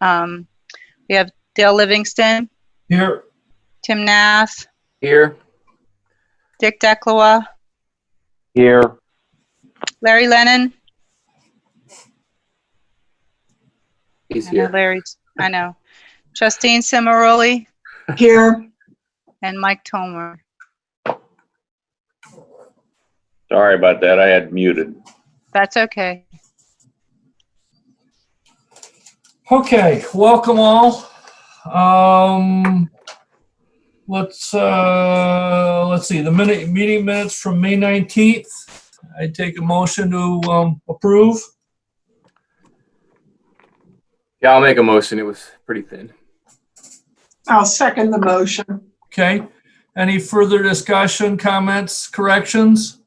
Um, we have Dale Livingston, Here. Tim Nath, Here. Dick Declois, Here. Larry Lennon. He's I know here. Larry's, I know. Justine Cimaroli Here, and Mike Tomer. Sorry about that. I had muted. That's okay. Okay, welcome all. Um, let's, uh, let's see, the minute, meeting minutes from May 19th. I take a motion to, um, approve. Yeah, I'll make a motion. It was pretty thin. I'll second the motion. Okay, any further discussion, comments, corrections?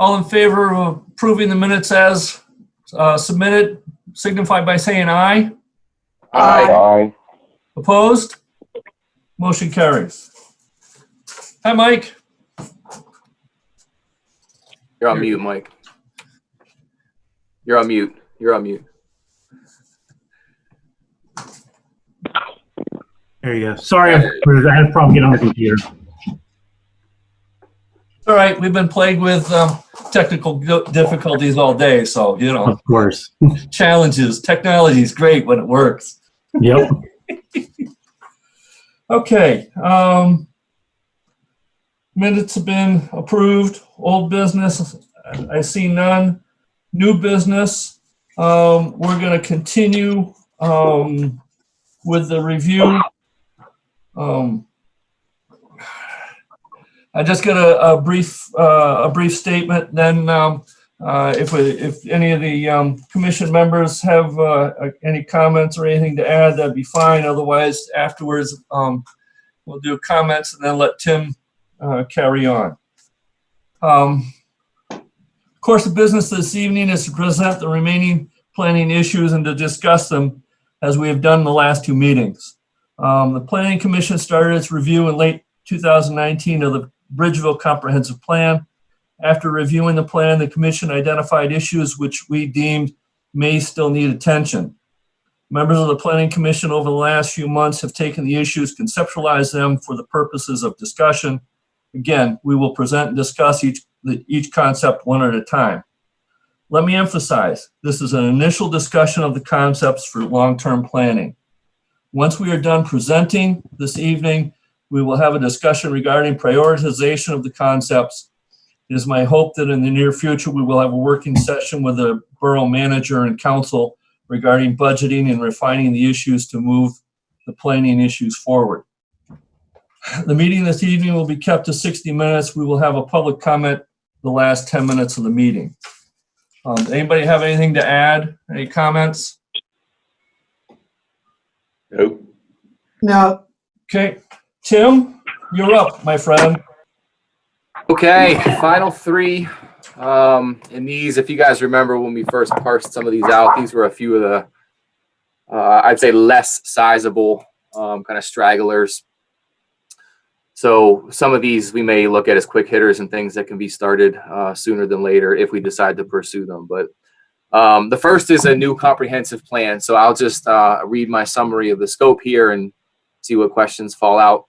All in favor of approving the minutes as uh, submitted, signify by saying aye. Aye. Opposed? Motion carries. Hi, Mike. You're on mute, Mike. You're on mute. You're on mute. There you go. Sorry, I had a problem getting on the computer. All right, we've been plagued with um, technical difficulties all day, so, you know, Of course. challenges. Technology is great when it works. Yep. Okay, um, minutes have been approved, old business, I see none. New business, um, we're gonna continue, um, with the review. Um, I just get a, a brief, uh, a brief statement, then, um, uh, if, we- if any of the, um, commission members have, uh, any comments or anything to add, that'd be fine. Otherwise, afterwards, um, we'll do comments and then let Tim, carry on. Um, of course, the business this evening is to present the remaining planning issues and to discuss them as we have done in the last two meetings. Um, the planning commission started its review in late 2019 of the Bridgeville Comprehensive Plan. After reviewing the plan, the commission identified issues which we deemed may still need attention. Members of the planning commission over the last few months have taken the issues, conceptualized them for the purposes of discussion. Again, we will present and discuss each, each concept one at a time. Let me emphasize, this is an initial discussion of the concepts for long-term planning. Once we are done presenting this evening, we will have a discussion regarding prioritization of the concepts. It is my hope that in the near future, we will have a working session with the borough manager and council regarding budgeting and refining the issues to move the planning issues forward. The meeting this evening will be kept to 60 minutes. We will have a public comment the last 10 minutes of the meeting. Um, Anybody have anything to add? Any comments? Nope. No, Okay, Tim, you're up, my friend. Okay, final three. Um, and these, if you guys remember when we first parsed some of these out, these were a few of the, uh, I'd say less sizable, um, kind of stragglers. So some of these we may look at as quick hitters and things that can be started uh, sooner than later if we decide to pursue them. But um, the first is a new comprehensive plan. So I'll just uh, read my summary of the scope here and see what questions fall out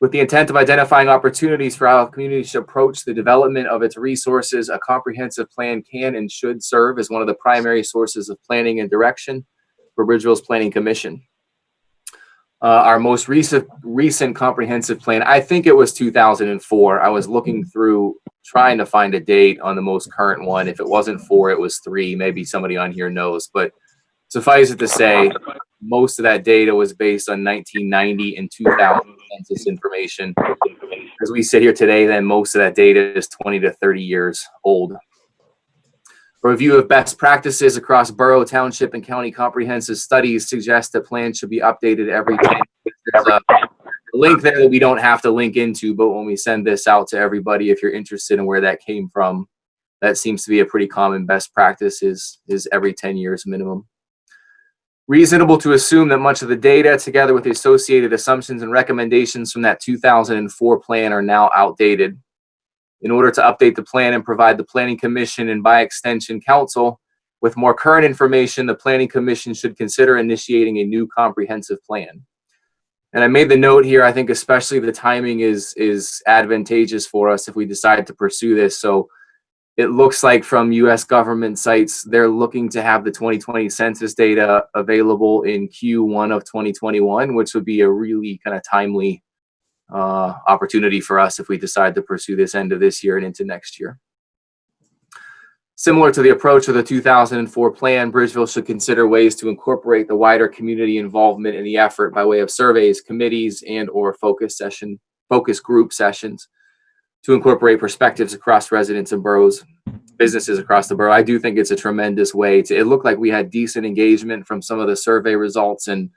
with the intent of identifying opportunities for how communities should approach the development of its resources, a comprehensive plan can and should serve as one of the primary sources of planning and direction for Bridgeville's Planning Commission. Uh, our most recent recent comprehensive plan, I think it was 2004. I was looking through trying to find a date on the most current one. If it wasn't four, it was three. Maybe somebody on here knows, but suffice it to say, most of that data was based on 1990 and 2000 census information. As we sit here today, then most of that data is 20 to 30 years old. A review of best practices across borough, township, and county comprehensive studies suggests that plans should be updated every 10 years. Link there that we don't have to link into, but when we send this out to everybody, if you're interested in where that came from, that seems to be a pretty common best practice is, is every 10 years minimum reasonable to assume that much of the data, together with the associated assumptions and recommendations from that 2004 plan, are now outdated. In order to update the plan and provide the Planning Commission and by extension council With more current information, the planning commission should consider initiating a new comprehensive plan. And I made the note here, I think especially the timing is, is advantageous for us if we decide to pursue this. So it looks like from US government sites, they're looking to have the 2020 census data available in Q1 of 2021, which would be a really kind of timely uh, opportunity for us if we decide to pursue this end of this year and into next year. Similar to the approach of the 2004 plan, Bridgeville should consider ways to incorporate the wider community involvement in the effort by way of surveys, committees, and or focus session, focus group sessions to incorporate perspectives across residents and boroughs, businesses across the borough. I do think it's a tremendous way to, it looked like we had decent engagement from some of the survey results and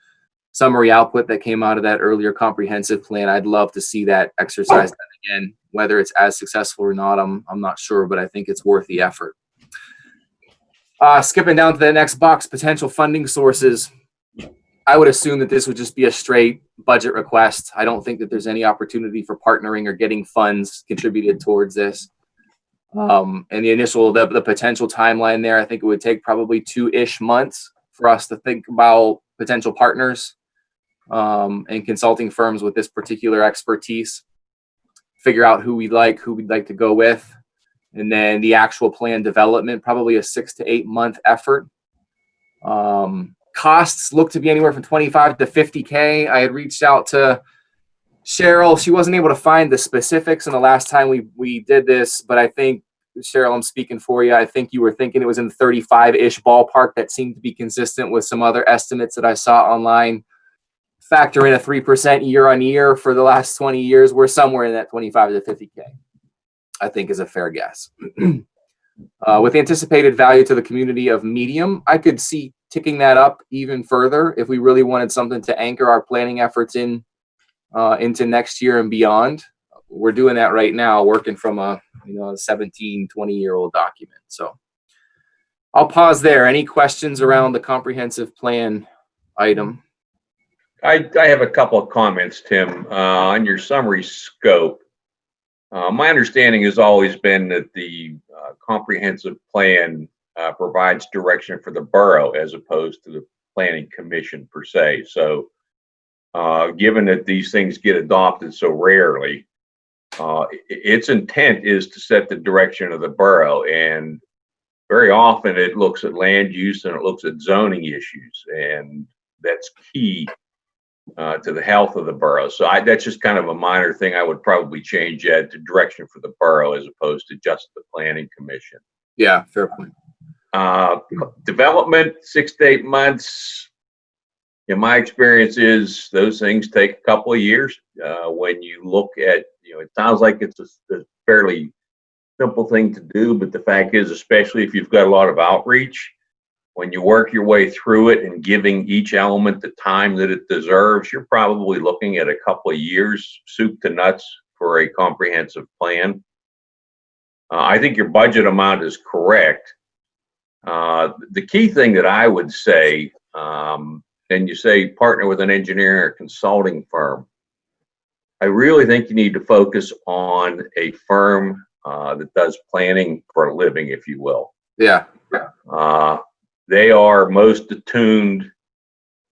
summary output that came out of that earlier comprehensive plan. I'd love to see that exercise again, whether it's as successful or not, I'm, I'm not sure, but I think it's worth the effort. Uh, skipping down to the next box, potential funding sources. I would assume that this would just be a straight budget request. I don't think that there's any opportunity for partnering or getting funds contributed towards this. Um, and the initial, the, the potential timeline there, I think it would take probably two-ish months for us to think about potential partners um, and consulting firms with this particular expertise. Figure out who we'd like, who we'd like to go with. And then the actual plan development, probably a six to eight month effort. Um, costs look to be anywhere from 25 to 50K. I had reached out to Cheryl. She wasn't able to find the specifics in the last time we, we did this, but I think, Cheryl, I'm speaking for you. I think you were thinking it was in the 35-ish ballpark. That seemed to be consistent with some other estimates that I saw online. Factor in a 3% year on year for the last 20 years, we're somewhere in that 25 to 50K. I think is a fair guess. uh, with anticipated value to the community of medium, I could see ticking that up even further if we really wanted something to anchor our planning efforts in uh, into next year and beyond. We're doing that right now, working from a you know a 17, 20 year old document. So I'll pause there. Any questions around the comprehensive plan item? I, I have a couple of comments, Tim, uh, on your summary scope. Uh, my understanding has always been that the uh, comprehensive plan uh, provides direction for the borough as opposed to the planning commission per se. So, uh, given that these things get adopted so rarely, uh, its intent is to set the direction of the borough. And very often it looks at land use and it looks at zoning issues. And that's key uh, to the health of the borough. So I, that's just kind of a minor thing I would probably change that to direction for the borough as opposed to just the planning commission. Yeah, fair point. Uh, development, six to eight months. In my experience is those things take a couple of years. Uh, when you look at, you know, it sounds like it's a, a fairly simple thing to do, but the fact is, especially if you've got a lot of outreach, when you work your way through it and giving each element the time that it deserves, you're probably looking at a couple of years, soup to nuts, for a comprehensive plan. Uh, I think your budget amount is correct. Uh, the key thing that I would say, um, and you say partner with an engineering or consulting firm. I really think you need to focus on a firm uh, that does planning for a living, if you will. Yeah, Uh, they are most attuned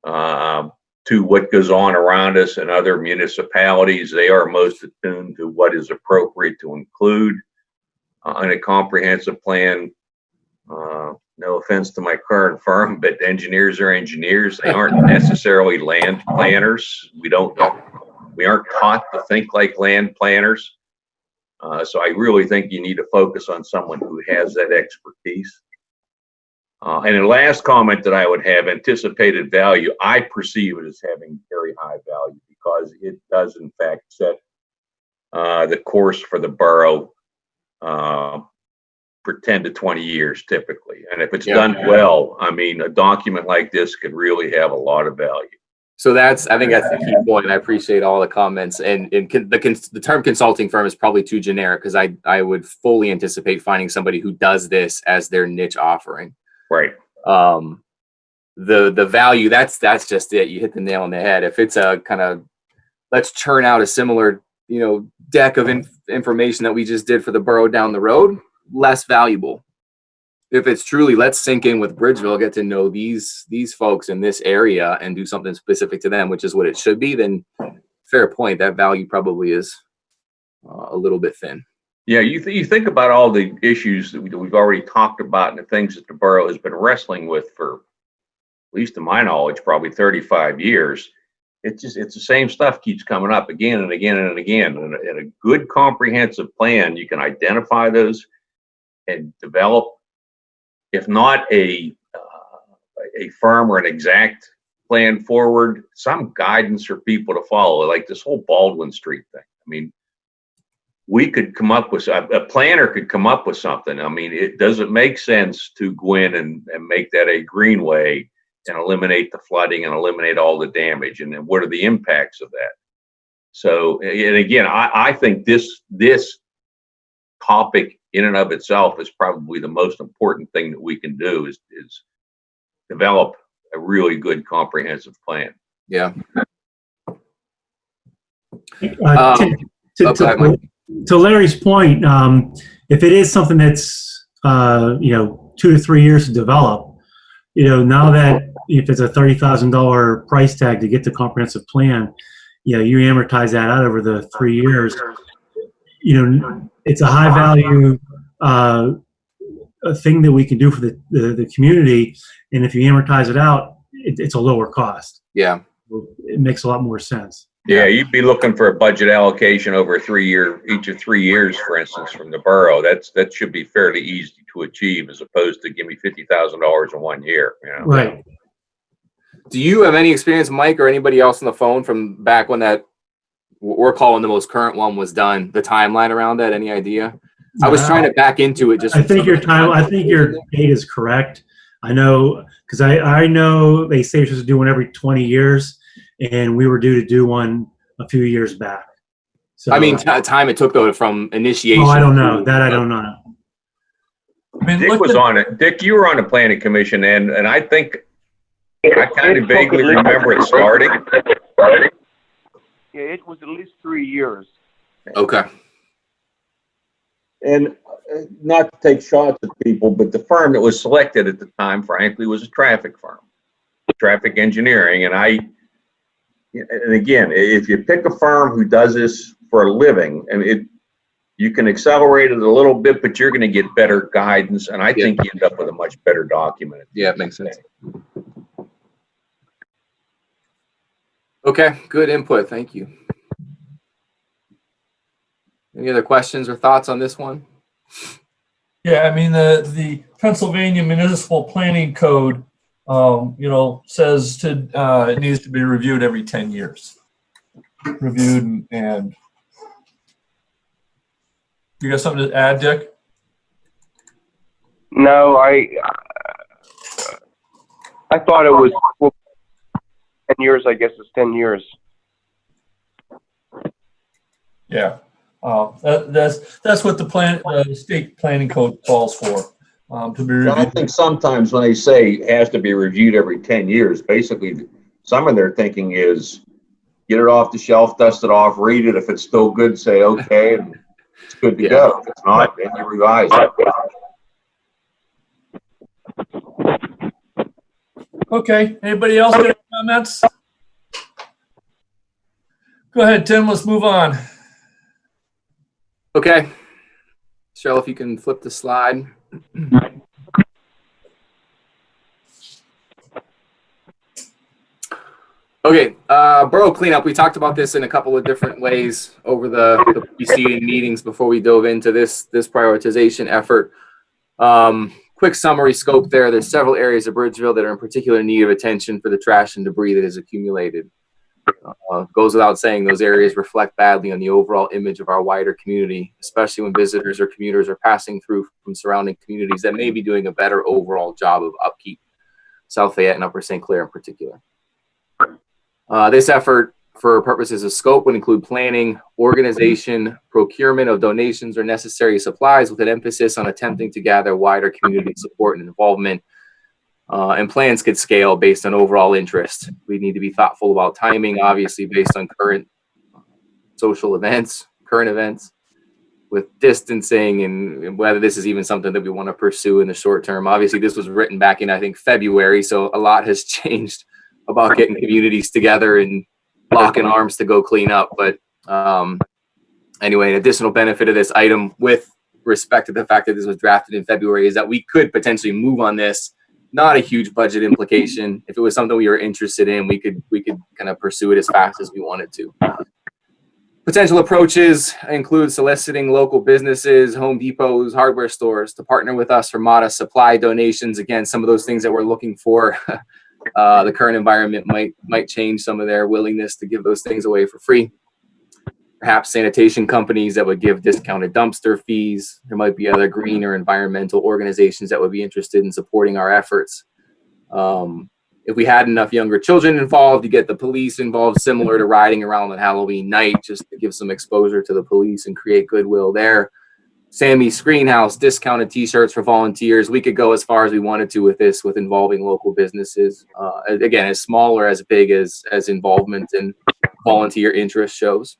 uh, to what goes on around us and other municipalities. They are most attuned to what is appropriate to include uh, in a comprehensive plan. Uh, no offense to my current firm, but engineers are engineers. They aren't necessarily land planners. We don't, we aren't taught to think like land planners. Uh, so I really think you need to focus on someone who has that expertise. Uh, and the last comment that I would have, anticipated value, I perceive it as having very high value because it does in fact set uh, the course for the borough uh, for 10 to 20 years typically. And if it's Yeah. done well, I mean, a document like this could really have a lot of value. So that's, I think that's the key point. I appreciate all the comments and, and the, the term consulting firm is probably too generic because I, I would fully anticipate finding somebody who does this as their niche offering. Right. Um, the, the value, that's, that's just it. You hit the nail on the head. If it's a kind of, let's churn out a similar, you know, deck of inf- information that we just did for the borough down the road, less valuable. if it's truly let's sink in with Bridgeville, get to know these these folks in this area and do something specific to them, which is what it should be, then fair point. That value probably is uh, a little bit thin. Yeah, you, th- you think about all the issues that we- that we've already talked about and the things that the borough has been wrestling with for, at least to my knowledge, probably 35 years. It's just, it's the same stuff keeps coming up again and again and again. And a good comprehensive plan, you can identify those and develop, if not a, uh, a firm or an exact plan forward, some guidance for people to follow, like this whole Baldwin Street thing. I mean, we could come up with, a, planner could come up with something. I mean, it doesn't make sense to go in and, and make that a greenway and eliminate the flooding and eliminate all the damage. And then what are the impacts of that? So, and again, I, I think this, this topic in and of itself is probably the most important thing that we can do is, is develop a really good comprehensive plan. Yeah. Uh, Um, to- to- okay, to- To Larry's point, um, if it is something that's, uh, you know, two to three years to develop, you know, now that if it's a thirty thousand dollar price tag to get the comprehensive plan, you know, you amortize that out over the three years. You know, it's a high value, uh, a thing that we can do for the, the, the community. And if you amortize it out, it, it's a lower cost. Yeah. It makes a lot more sense. Yeah, you'd be looking for a budget allocation over three-year, each of three years, for instance, from the borough. That's, that should be fairly easy to achieve as opposed to give me fifty thousand dollars in one year, you know? Right. Do you have any experience, Mike, or anybody else on the phone from back when that we're calling the most current one was done? The timeline around that? Any idea? I was trying to back into it. Just I think your time, I think your date is correct. I know, because I, I know they say it's do one every 20 years, and we were due to do one a few years back. So, I mean, uh, t- time it took though from initiation. oh, I don't know. to- That I don't know. I mean, Dick was at- on it. Dick, you were on the planning commission and, and I think, I kind of vaguely remember it starting. Yeah, it was at least three years. Okay. And uh, not to take shots at people, but the firm that was selected at the time, frankly, was a traffic firm, traffic engineering. And I, and again, if you pick a firm who does this for a living, and it, you can accelerate it a little bit, but you're going to get better guidance. And I think you end up with a much better document. Yeah, it makes sense. Okay, good input. Thank you. Any other questions or thoughts on this one? Yeah, I mean, the, the Pennsylvania Municipal Planning Code, um, you know, says to, uh, it needs to be reviewed every ten years. Reviewed and- and. You got something to add, Dick? No, I, uh, I thought it was well, ten years. I guess it's ten years. Yeah. Uh, that, that's, that's what the plan, the state planning code calls for, um, to be reviewed. I think sometimes when they say it has to be reviewed every ten years, basically, some of their thinking is get it off the shelf, dust it off, read it. If it's still good, say, okay, and it's good to Yeah. go. If it's not, then you revise it. Okay, anybody else got any comments? Go ahead, Tim, let's move on. Okay. Cheryl, if you can flip the slide. Okay, uh, borough cleanup. We talked about this in a couple of different ways over the, the preceding meetings before we dove into this this prioritization effort. Um, quick summary scope there. There's several areas of Bridgeville that are in particular need of attention for the trash and debris that has accumulated. Uh, goes without saying, those areas reflect badly on the overall image of our wider community, especially when visitors or commuters are passing through from surrounding communities that may be doing a better overall job of upkeep. South Fayette and Upper St. Clair in particular. Uh, this effort, for purposes of scope, would include planning, organization, procurement of donations or necessary supplies with an emphasis on attempting to gather wider community support and involvement uh, and plans could scale based on overall interest. We need to be thoughtful about timing, obviously based on current social events, current events. with distancing and whether this is even something that we want to pursue in the short term. Obviously, this was written back in I think February, so a lot has changed about getting communities together and locking arms to go clean up. But um, anyway, an additional benefit of this item with respect to the fact that this was drafted in February is that we could potentially move on this. Not a huge budget implication. If it was something we were interested in, we could we could kind of pursue it as fast as we wanted to. Potential approaches include soliciting local businesses, Home Depots, hardware stores to partner with us for modest supply donations. Again, some of those things that we're looking for. Uh, the current environment might might change some of their willingness to give those things away for free. Perhaps sanitation companies that would give discounted dumpster fees. There might be other green or environmental organizations that would be interested in supporting our efforts. Um, if we had enough younger children involved, you get the police involved, similar to riding around on Halloween night, just to give some exposure to the police and create goodwill there. Sammy's Screenhouse, discounted t-shirts for volunteers. We could go as far as we wanted to with this, with involving local businesses. Uh, again, as small or as big as, as involvement and volunteer interest shows.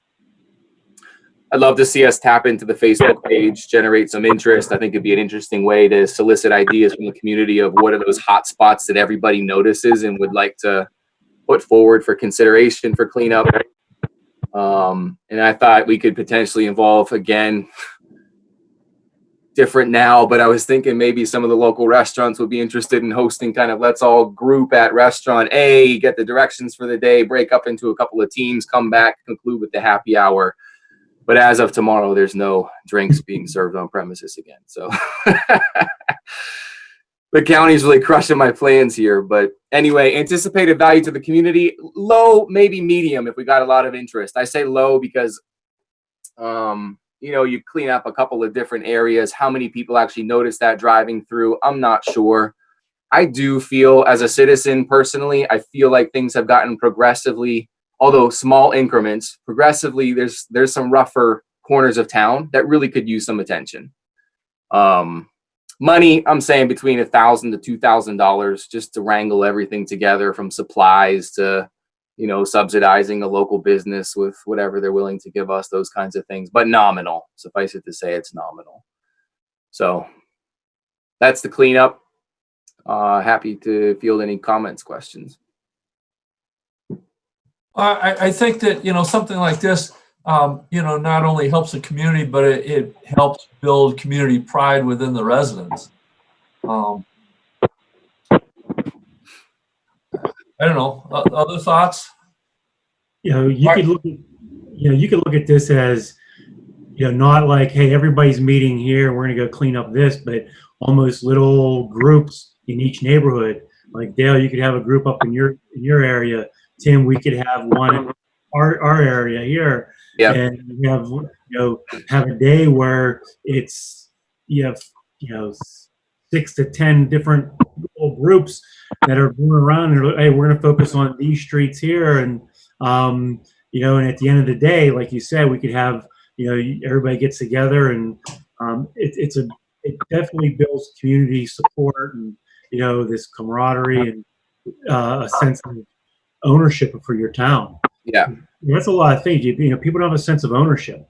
I'd love to see us tap into the Facebook page, generate some interest. I think it'd be an interesting way to solicit ideas from the community of what are those hot spots that everybody notices and would like to put forward for consideration for cleanup. Um, and I thought we could potentially involve again, different now, but I was thinking maybe some of the local restaurants would be interested in hosting kind of let's all group at restaurant A, get the directions for the day, break up into a couple of teams, come back, conclude with the happy hour. But as of tomorrow, there's no drinks being served on premises again. So the county's really crushing my plans here. But anyway, anticipated value to the community, low, maybe medium if we got a lot of interest. I say low because, um, you know, you clean up a couple of different areas. How many people actually notice that driving through? I'm not sure. I do feel as a citizen personally, I feel like things have gotten progressively although small increments progressively there's there's some rougher corners of town that really could use some attention. Um money i'm saying between a thousand to two thousand dollars just to wrangle everything together from supplies to you know subsidizing a local business with whatever they're willing to give us those kinds of things. But nominal suffice it to say it's nominal. So that's the cleanup. Uh happy to field any comments questions I, I think that, you know, something like this, um, you know, not only helps the community, but it, it helps build community pride within the residents. Um, I don't know, other thoughts? You know, you could look, at, you know, you could look at this as, you know, not like, hey, everybody's meeting here, we're gonna go clean up this, but almost little groups in each neighborhood. Like Dale, you could have a group up in your, in your area. Tim, we could have one in our, our area here. Yeah. And we have, you know, have a day where it's, you have, you know, six to 10 different groups that are going around and, are, hey, we're gonna focus on these streets here and, um, you know, and at the end of the day, like you said, we could have, you know, everybody gets together and um, it, it's a, it definitely builds community support and, you know, this camaraderie and uh, a sense of ownership for your town. Yeah. That's a lot of things. You, you know, people don't have a sense of ownership.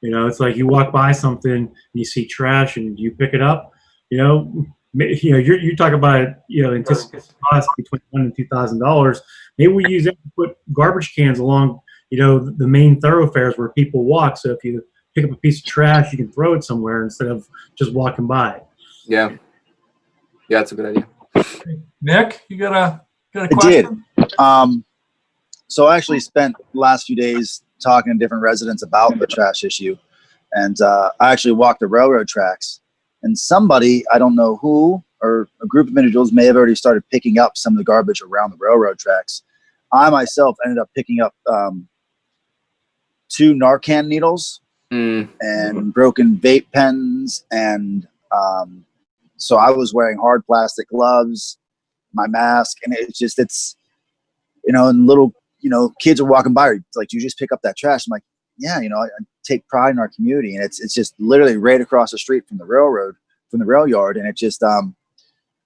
You know, it's like you walk by something and you see trash and you pick it up. You know, you know, you're, you talk about you know anticipated cost between one and two thousand dollars. Maybe we use that to put garbage cans along you know the main thoroughfares where people walk. So if you pick up a piece of trash, you can throw it somewhere instead of just walking by. yeah yeah that's a good idea Nick, you got a, got a I did. question? Um, so I actually spent the last few days talking to different residents about the trash issue. And uh, I actually walked the railroad tracks. And somebody, I don't know who, or a group of individuals may have already started picking up some of the garbage around the railroad tracks. I myself ended up picking up um, two Narcan needles Mm, and broken vape pens and um, so i was wearing hard plastic gloves my mask and it's just it's you know and little you know kids are walking by like you just pick up that trash i'm like yeah you know I, I take pride in our community and it's it's just literally right across the street from the railroad from the rail yard and it just um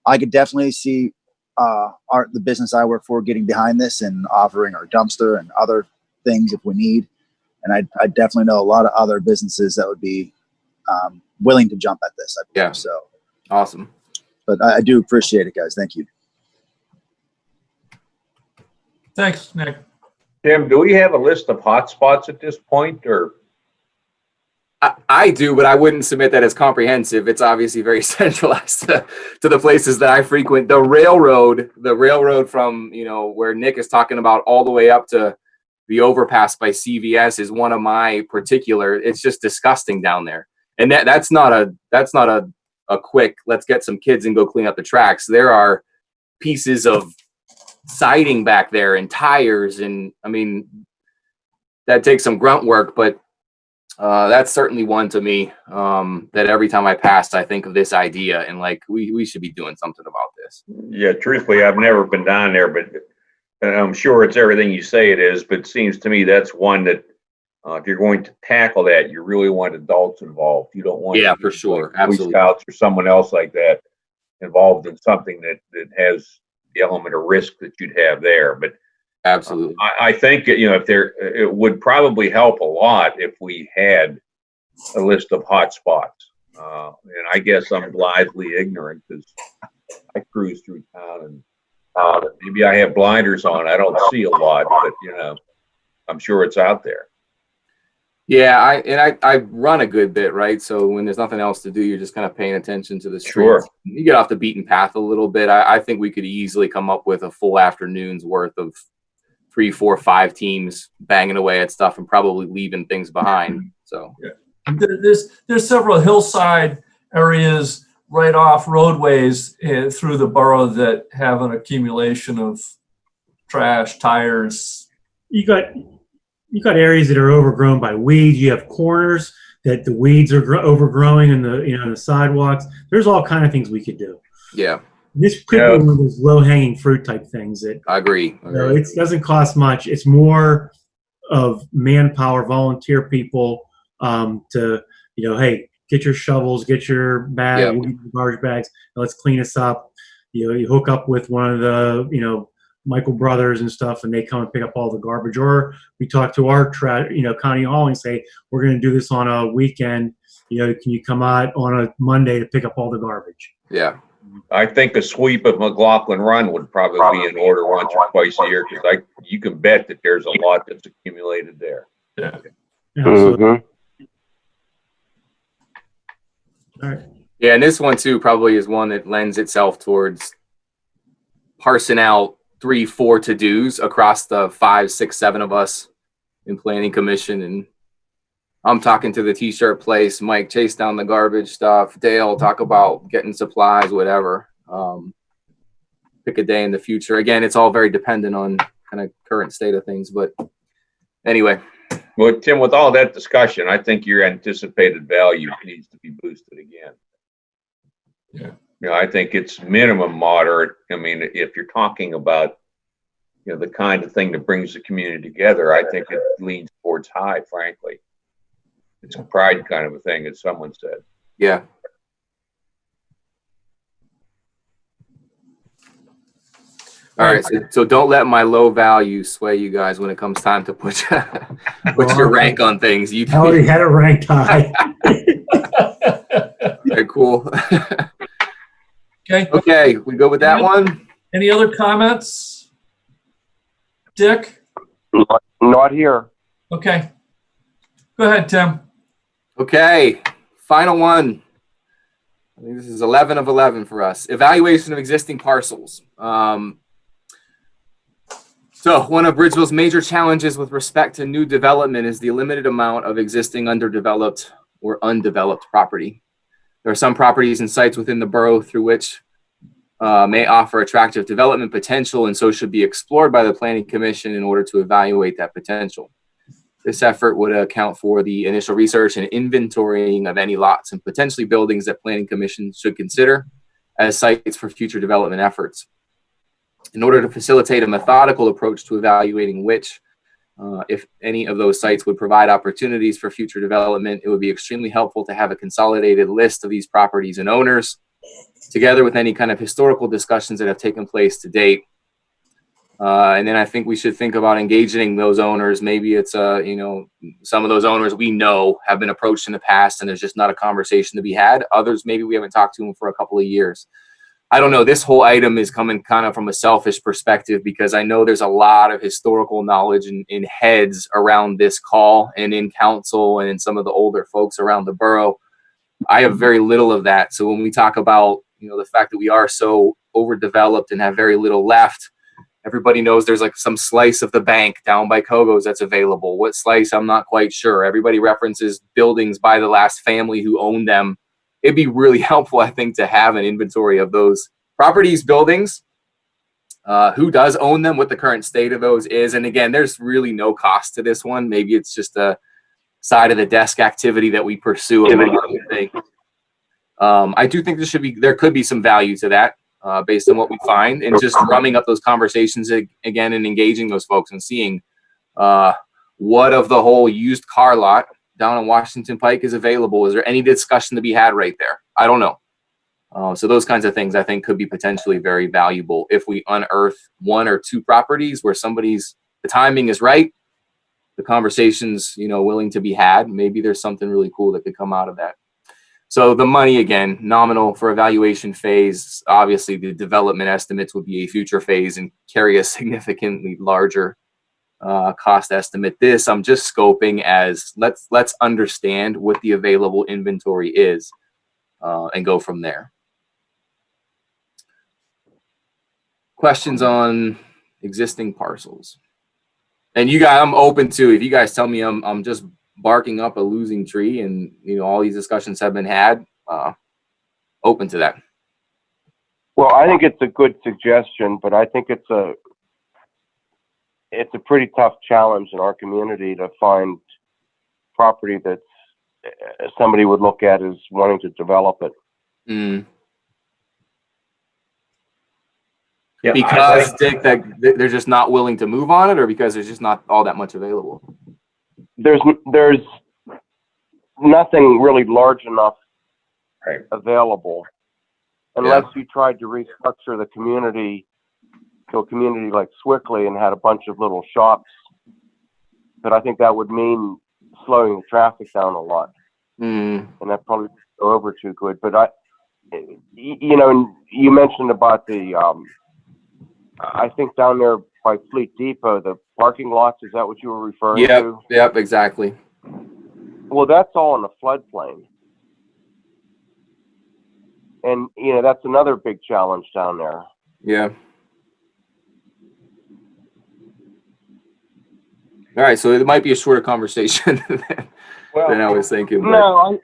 i could definitely see uh our the business i work for getting behind this and offering our dumpster and other things if we need and I, I definitely know a lot of other businesses that would be um, willing to jump at this. I believe Yeah. so. Awesome. But I, I do appreciate it, guys. Thank you. Thanks, Nick. Tim, do we have a list of hotspots at this point or? I, I do, but I wouldn't submit that as comprehensive. It's obviously very centralized to, to the places that I frequent. The railroad, the railroad from, you know, where Nick is talking about all the way up to the overpass by CVS is one of my particular, it's just disgusting down there. And that, that's not a, that's not a, a quick, let's get some kids and go clean up the tracks. There are pieces of siding back there and tires and, I mean, that takes some grunt work, but uh, that's certainly one to me um, that every time I pass, I think of this idea and like we we should be doing something about this. Yeah, truthfully, I've never been down there, but I'm sure it's everything you say it is, but it seems to me that's one that uh, if you're going to tackle that, you really want adults involved. You don't want Yeah, for sure. Boy Absolutely. Scouts or someone else like that involved in something that that has the element of risk that you'd have there. But Absolutely. I, I think, you know, if there, it would probably help a lot if we had a list of hotspots. Uh, and I guess I'm blithely ignorant because I cruise through town and uh, maybe I have blinders on. I don't see a lot, but you know, I'm sure it's out there. Yeah, I and I I run a good bit, right? So when there's nothing else to do, you're just kind of paying attention to the streets. Sure. You get off the beaten path a little bit. I, I think we could easily come up with a full afternoon's worth of three, four, five teams banging away at stuff and probably leaving things behind. So There- There's, there's several hillside areas right off roadways uh, through the borough that have an accumulation of trash, tires. You got you got areas that are overgrown by weeds. You have corners that the weeds are gro- overgrowing in the you know the sidewalks. There's all kind of things we could do. yeah, This could Yeah. be one of those low hanging fruit type things that I agree. I you know, agree. it doesn't cost much. It's more of manpower, volunteer people um, to you know, hey, get your shovels, get your bag, Yeah. we'll get your garbage bags, and let's clean this up. You know, you hook up with one of the you know Michael Brothers and stuff, and they come and pick up all the garbage. Or we talk to our tra- you know county hall and say we're going to do this on a weekend. You know, can you come out on a Monday to pick up all the garbage? Yeah, I think a sweep of McLaughlin Run would probably be in order once or twice a year because I, you can bet that there's a lot that's accumulated there. Yeah. You know, so- Mhm. all right. yeah, and this one too probably is one that lends itself towards parsing out three, four to dos across the five, six, seven of us in planning commission and I'm talking to the t-shirt place, Mike chase down the garbage stuff, Dale talk about getting supplies, whatever. Um, pick a day in the future. Again, it's all very dependent on kind of current state of things, but anyway, Well, Tim, with all that discussion, I think your anticipated value needs to be boosted again. Yeah. You know, I think it's minimum moderate. I mean, if you're talking about, you know, the kind of thing that brings the community together, I think it leans towards high, frankly. It's a pride kind of a thing, as someone said. yeah. All right, so, so don't let my low value sway you guys when it comes time to put put your rank on things. You I already had a ranked high. very cool. Okay, okay, we go with that one. any other comments? Dick? Not- Not here. Okay. Go ahead, Tim. Okay, final one. I think this is 11 of 11 for us. Evaluation of existing parcels. Um, so one of Bridgeville's major challenges with respect to new development is the limited amount of existing underdeveloped or undeveloped property. There are some properties and sites within the borough through which uh, may offer attractive development potential and so should be explored by the planning commission in order to evaluate that potential. This effort would account for the initial research and inventorying of any lots and potentially buildings that planning commission should consider as sites for future development efforts. In order to facilitate a methodical approach to evaluating which, uh, if any of those sites would provide opportunities for future development, it would be extremely helpful to have a consolidated list of these properties and owners, together with any kind of historical discussions that have taken place to date. Uh, and then I think we should think about engaging those owners. Maybe it's, uh, you know, some of those owners we know have been approached in the past and there's just not a conversation to be had. Others, maybe we haven't talked to them for a couple of years. I don't know. This whole item is coming kind of from a selfish perspective because I know there's a lot of historical knowledge in, in heads around this call and in council and in some of the older folks around the borough. I have very little of that. So when we talk about, you know, the fact that we are so overdeveloped and have very little left, everybody knows there's like some slice of the bank down by Kogo's that's available. What slice? I'm not quite sure. Everybody references buildings by the last family who owned them. It'd be really helpful, I think, to have an inventory of those properties, buildings, uh, who does own them, what the current state of those is. And again, there's really no cost to this one. Maybe it's just a side of the desk activity that we pursue. things. Um, I do think there should be, there could be some value to that uh, based on what we find and just drumming up those conversations again and engaging those folks and seeing uh, what of the whole used car lot down on Washington Pike is available. Is there any discussion to be had right there? I don't know. Uh, so those kinds of things I think could be potentially very valuable if we unearth one or two properties where somebody's the timing is right, the conversations you know willing to be had. Maybe there's something really cool that could come out of that. So the money again, nominal for evaluation phase. Obviously, the development estimates would be a future phase and carry a significantly larger uh, cost estimate. This I'm just scoping as let's let's understand what the available inventory is uh, and go from there. Questions on existing parcels? And you guys, I'm open to if you guys tell me I'm I'm just barking up a losing tree and you know all these discussions have been had. Uh, open to that. Well, I think it's a good suggestion, but I think it's a it's a pretty tough challenge in our community to find property that's uh, somebody would look at as wanting to develop it. Mm. Yeah, Because think- Dick, that they're just not willing to move on it, or because there's just not all that much available. There's there's nothing really large enough Right. available unless you tried to restructure the community to a community like Sewickley and had a bunch of little shops. But I think that would mean slowing the traffic down a lot. Mm. and that probably go over too good. But I, you know, you mentioned about the, um, I think down there by Fleet Depot, the parking lots. Is that what you were referring Yep. to? Yep. Exactly. Well, that's all in the floodplain, and you know that's another big challenge down there. Yeah. All right, so it might be a shorter conversation than, than I was thinking. But No,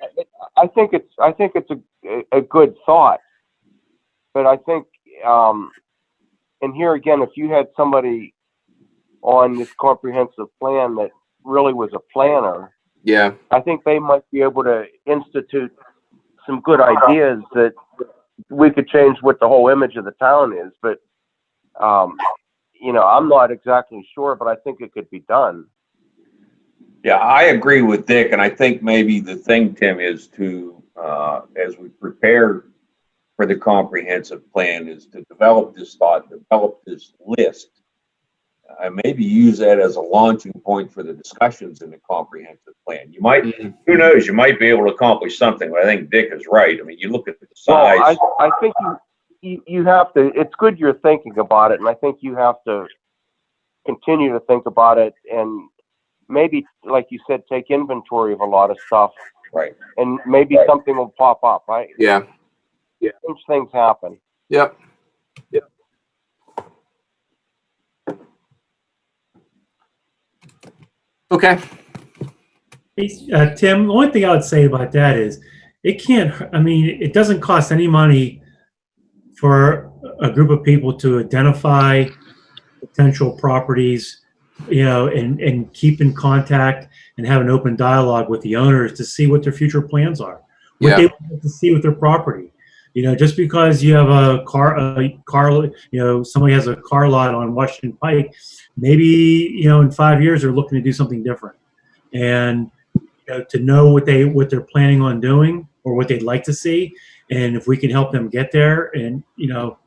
I, I think it's I think it's a a good thought, but I think um, and here again, if you had somebody on this comprehensive plan that really was a planner, yeah, I think they might be able to institute some good ideas that we could change what the whole image of the town is. But um, you know, I'm not exactly sure, but I think it could be done. Yeah, I agree with Dick, and I think maybe the thing, Tim, is to, uh, as we prepare for the comprehensive plan, is to develop this thought, develop this list. And maybe use that as a launching point for the discussions in the comprehensive plan. You might, Mhm. who knows, you might be able to accomplish something, but I think Dick is right. I mean, you look at the size. Well, I. I think you, you, you have to, it's good you're thinking about it, and I think you have to continue to think about it and maybe, like you said, take inventory of a lot of stuff Right. and maybe Right. something will pop up, right? yeah, Strange things happen. yep. Yep. Okay. Uh, Tim, the only thing I would say about that is it can't, I mean, it doesn't cost any money for a group of people to identify potential properties, you know, and, and keep in contact and have an open dialogue with the owners to see what their future plans are. What Yeah. they want to see with their property. You know, just because you have a car, a car, you know, somebody has a car lot on Washington Pike, maybe, you know, in five years they're looking to do something different. And you know, to know what they what they're planning on doing or what they'd like to see, and if we can help them get there, and you know,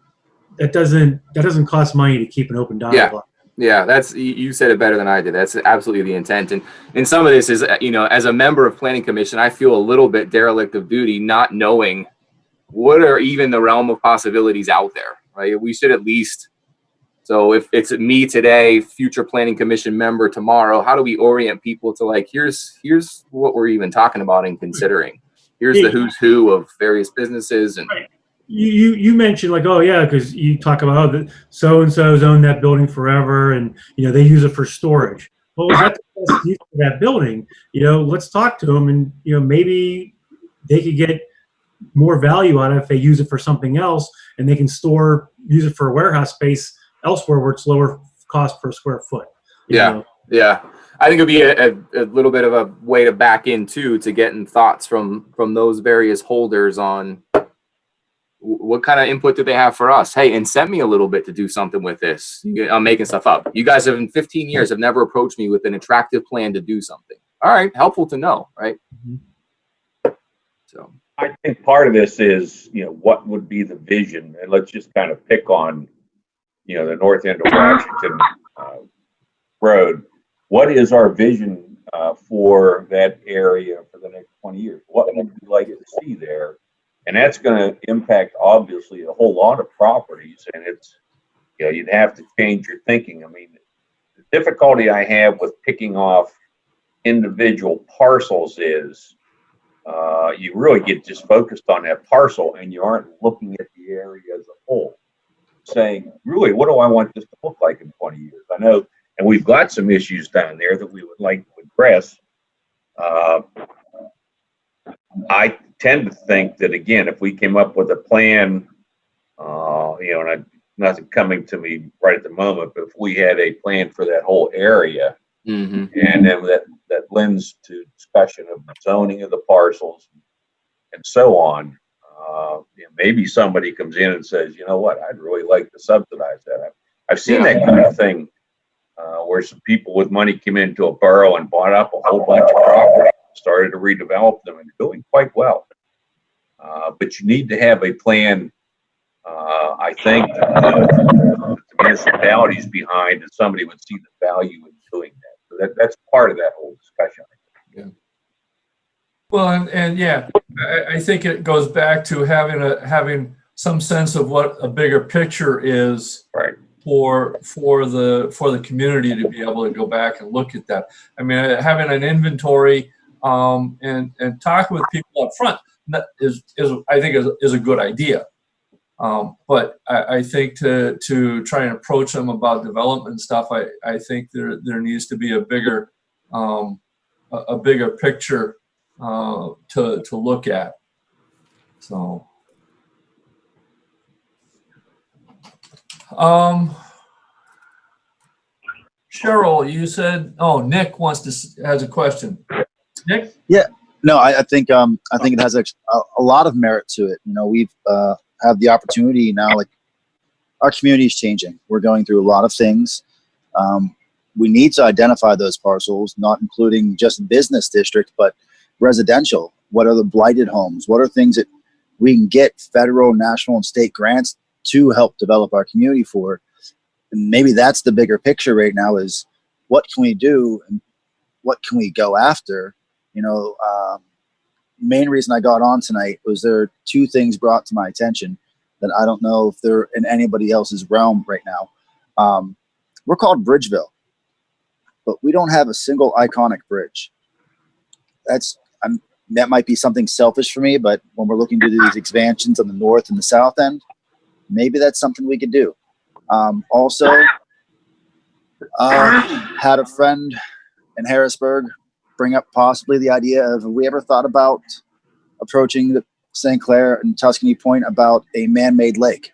that doesn't, that doesn't cost money to keep an open dialogue. Yeah, yeah that's you- said it better than I did. That's absolutely the intent. And and some of this is uh, you know, as a member of planning commission, I feel a little bit derelict of duty not knowing what are even the realm of possibilities out there, right? We should at least so if it's me today, future planning commission member tomorrow, how do we orient people to like here's here's what we're even talking about and considering. Here's the who's who of various businesses and You, you, you mentioned like, oh yeah, because you talk about, oh, the so-and-so's owned that building forever and, you know, they use it for storage. Well, is that the best use of that building? You know, let's talk to them and, you know, maybe they could get more value out of it if they use it for something else and they can store, use it for a warehouse space elsewhere where it's lower cost per square foot. Yeah. know? Yeah, I think it'd be a, a, a little bit of a way to back in too to getting thoughts from from those various holders on what kind of input do they have for us? Hey, and send me a little bit to do something with this. I'm making stuff up. You guys have in 15 years have never approached me with an attractive plan to do something. All right, helpful to know, right? So I think part of this is, you know, what would be the vision? And let's just kind of pick on, you know, the north end of Washington uh, Road. What is our vision uh, for that area for the next 20 years? What would we like to see there? And that's going to impact obviously a whole lot of properties. And it's, you know, you'd have to change your thinking. I mean, the difficulty I have with picking off individual parcels is uh, you really get just focused on that parcel and you aren't looking at the area as a whole. Saying, really, what do I want this to look like in 20 years? I know, and we've got some issues down there that we would like to address. Uh, I tend to think that again, if we came up with a plan, uh, you know, and I, nothing coming to me right at the moment, but if we had a plan for that whole area, mhm. and then that, that lends to discussion of the zoning of the parcels and so on. Uh, you know, maybe somebody comes in and says, you know what, I'd really like to subsidize that. I've, I've seen that kind of thing, uh, where some people with money came into a borough and bought up a whole bunch of property, started to redevelop them and doing quite well. Uh, but you need to have a plan, uh, I think, uh, the municipalities behind and somebody would see the value in doing that. So that, that's part of that whole discussion. Yeah. Well, and, and yeah, I, I think it goes back to having a, having some sense of what a bigger picture is Right. For, for the, for the community to be able to go back and look at that. I mean, having an inventory, um, and, and talking with people up front is, is, I think is, is a good idea. Um, but I, I think to, to try and approach them about development stuff, I, I think there, there needs to be a bigger, um, a, a bigger picture uh, to to look at. So, um, Cheryl, you said, oh, Nick wants to has a question. Nick, Yeah, No, I, I think um, I think it has a, a lot of merit to it. You know, we've uh, have the opportunity now. Like our community is changing. We're going through a lot of things. Um, we need to identify those parcels, not including just business district, but residential. What are the blighted homes? What are things that we can get federal, national, and state grants to help develop our community for? And maybe that's the bigger picture right now: is what can we do and what can we go after? you know, um, main reason I got on tonight was there are two things brought to my attention that I don't know if they're in anybody else's realm right now. Um, we're called Bridgeville, but we don't have a single iconic bridge. That's I'm, that might be something selfish for me, but when we're looking to do these expansions on the north and the south end, maybe that's something we could do. Um, also, uh, had a friend in Harrisburg bring up possibly the idea of have we ever thought about approaching the St. Clair and Tuscany Point about a man-made lake?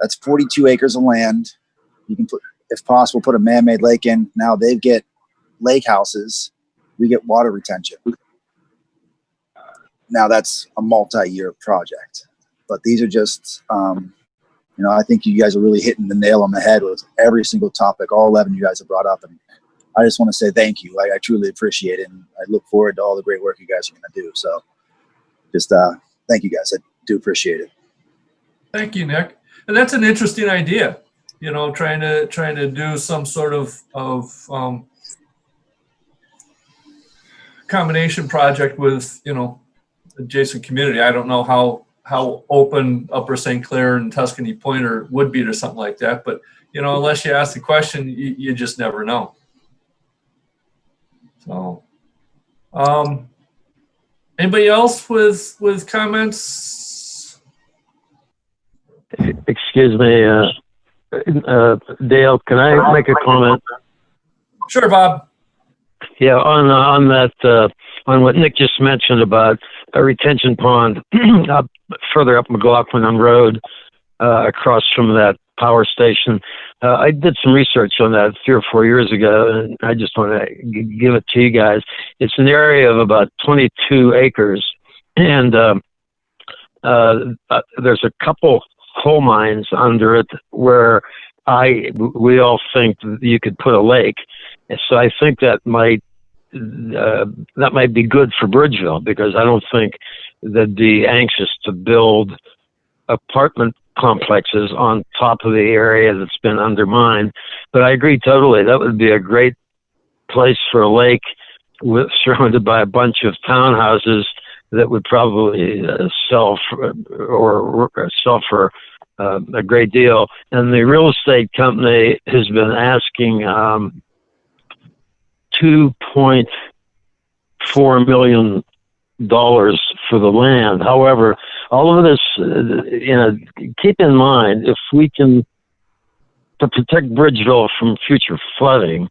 That's 42 acres of land. You can put, if possible, put a man-made lake in. Now they get lake houses. We get water retention. Now that's a multi-year project, but these are just, um, you know, I think you guys are really hitting the nail on the head with every single topic. All 11 you guys have brought up, and I just want to say thank you. I, I truly appreciate it, and I look forward to all the great work you guys are going to do. So, just uh, thank you guys. I do appreciate it. Thank you, Nick. And that's an interesting idea, you know, trying to, trying to do some sort of, of, um, combination project with, you know, adjacent community. I don't know how, how open Upper St. Clair and Tuscany Pointer would be to something like that, but, you know, unless you ask the question, you, you just never know. So, um, anybody else with, with comments? Excuse me, uh, uh, Dale, can I make a comment? Sure, Bob. Yeah, on, uh, on that, uh, on what Nick just mentioned about a retention pond up further up McLaughlin Road, uh, across from that power station. Uh, I did some research on that three or four years ago, and I just want to g- give it to you guys. It's an area of about 22 acres, and um, uh, uh, there's a couple coal mines under it where I we all think you could put a lake. So I think that might uh, that might be good for Bridgeville because I don't think they'd be anxious to build apartment complexes on top of the area that's been undermined. But I agree totally. That would be a great place for a lake with, surrounded by a bunch of townhouses that would probably uh, sell for, or, sell for uh, a great deal. And the real estate company has been asking um, two point four million dollars for the land. However, all of this, uh, you know, keep in mind if we can to protect Bridgeville from future flooding,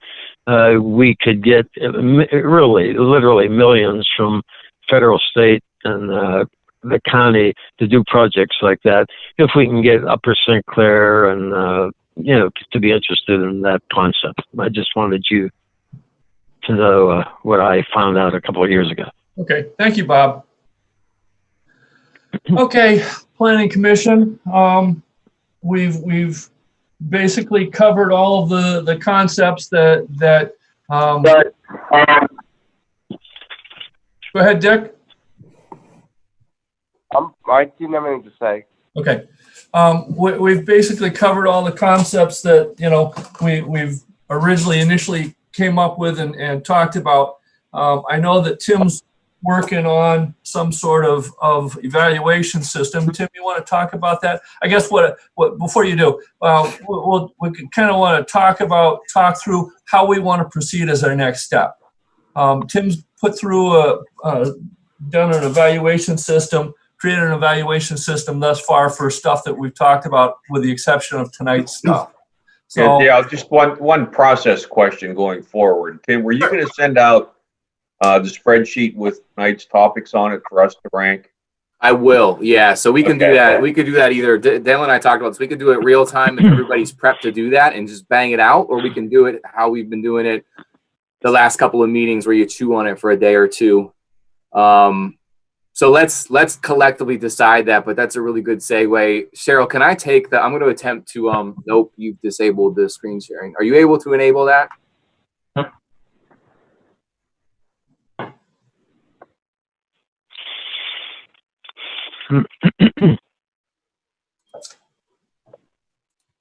uh, we could get uh, really, literally millions from federal, state, and uh, the county to do projects like that. If we can get Upper St. Clair and uh, you know to be interested in that concept, I just wanted you to know uh, what I found out a couple of years ago. Okay, thank you, Bob. Okay, Planning Commission, um, we've, we've basically covered all of the, the concepts that, that, um, go ahead, Dick. I'm, I didn't have anything to say. Okay. Um, we, we've basically covered all the concepts that, you know, we, we've originally initially came up with and, and talked about. Um, I know that Tim's working on some sort of, of evaluation system. Tim, you want to talk about that? I guess what, what, before you do, uh, we'll, we kind of want to talk about, talk through how we want to proceed as our next step. Um, Tim's put through a, a, done an evaluation system created an evaluation system thus far for stuff that we've talked about, with the exception of tonight's stuff. Yeah, So, yeah, just one, one process question going forward. Tim, were you going to send out uh, the spreadsheet with tonight's topics on it for us to rank? I will, yeah. So we can do that. We could do that either. D- Dale and I talked about this. We could do it real time if everybody's prepped to do that and just bang it out, or we can do it how we've been doing it the last couple of meetings where you chew on it for a day or two. Um, so let's let's collectively decide that. But that's a really good segue. Cheryl, can I take the? I'm going to attempt to. Um, nope, you've disabled the screen sharing. Are you able to enable that?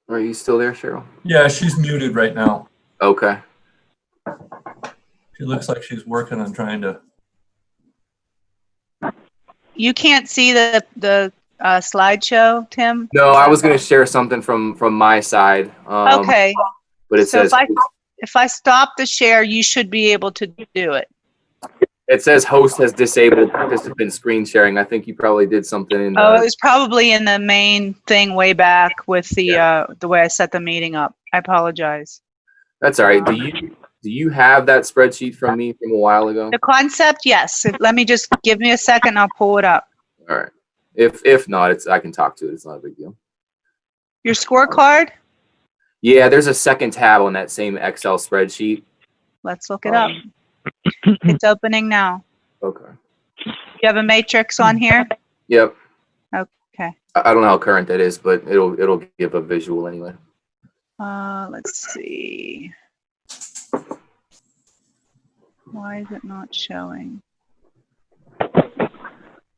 Are you still there, Cheryl? yeah, she's muted right now. Okay. She looks like she's working on trying to, You can't see the, the uh, slideshow, Tim? No, I was going to share something from from my side. Um, Okay, But it so says if I, if I stop the share, you should be able to do it. it says host has disabled participant screen sharing. I think you probably did something in. Oh, it was probably in the main thing way back with the, uh, the way I set the meeting up. I apologize. that's all right. Do you do you have that spreadsheet from me from a while ago? The concept, yes. Let me just, give me a second, I'll pull it up. All right. If if not, it's I can talk to it. It's not a big deal. Your scorecard? Yeah, there's a second tab on that same Excel spreadsheet. Let's look it up. Um, It's opening now. Okay. You have a matrix on here? Yep. Okay. I, I don't know how current that is, but it'll it'll give a visual anyway. Uh, let's see. Why is it not showing?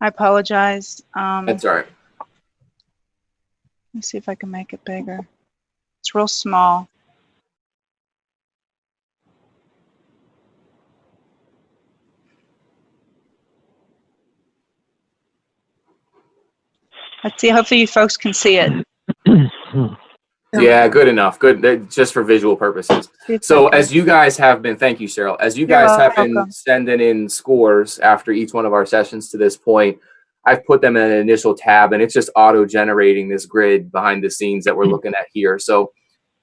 I apologize. Um, That's all right. Let me see if I can make it bigger. It's real small. Let's see, hopefully you folks can see it. Yeah, good enough. Good, just for visual purposes. So as you guys have been, thank you, Cheryl, as you You're guys have been sending in scores after each one of our sessions to this point, I've put them in an initial tab and it's just auto generating this grid behind the scenes that we're looking at here. So,